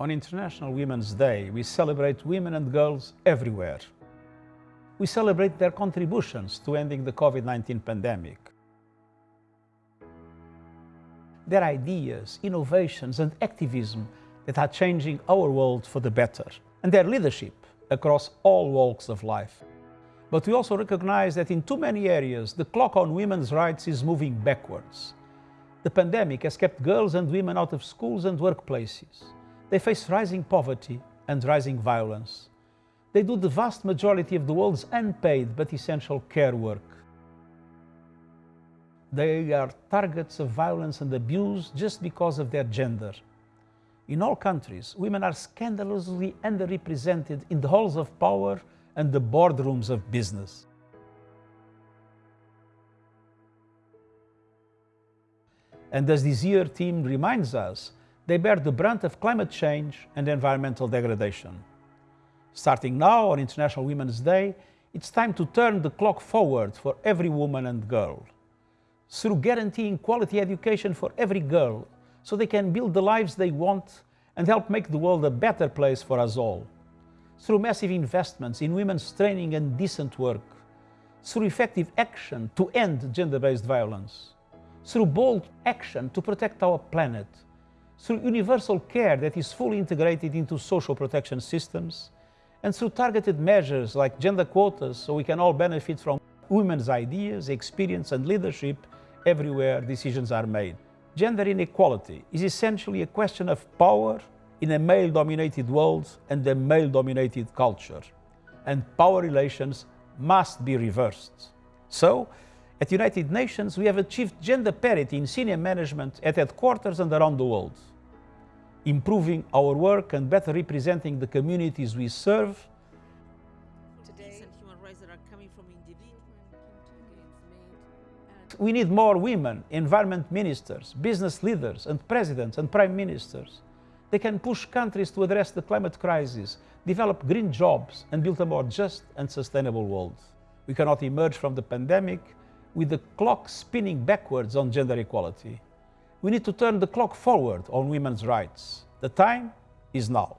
On International Women's Day, we celebrate women and girls everywhere. We celebrate their contributions to ending the COVID-19 pandemic. Their ideas, innovations and activism that are changing our world for the better, and their leadership across all walks of life. But we also recognize that in too many areas, the clock on women's rights is moving backwards. The pandemic has kept girls and women out of schools and workplaces. They face rising poverty and rising violence. They do the vast majority of the world's unpaid but essential care work. They are targets of violence and abuse just because of their gender. In all countries, women are scandalously underrepresented in the halls of power and the boardrooms of business. And as this year team reminds us, they bear the brunt of climate change and environmental degradation. Starting now on International Women's Day, it's time to turn the clock forward for every woman and girl. Through guaranteeing quality education for every girl, so they can build the lives they want and help make the world a better place for us all. Through massive investments in women's training and decent work. Through effective action to end gender-based violence. Through bold action to protect our planet through universal care that is fully integrated into social protection systems, and through targeted measures like gender quotas so we can all benefit from women's ideas, experience and leadership everywhere decisions are made. Gender inequality is essentially a question of power in a male-dominated world and a male-dominated culture. And power relations must be reversed. So, at United Nations, we have achieved gender parity in senior management at headquarters and around the world. Improving our work and better representing the communities we serve. Today, human rights are coming from individuals. We need more women, environment ministers, business leaders and presidents and prime ministers. They can push countries to address the climate crisis, develop green jobs and build a more just and sustainable world. We cannot emerge from the pandemic with the clock spinning backwards on gender equality. We need to turn the clock forward on women's rights. The time is now.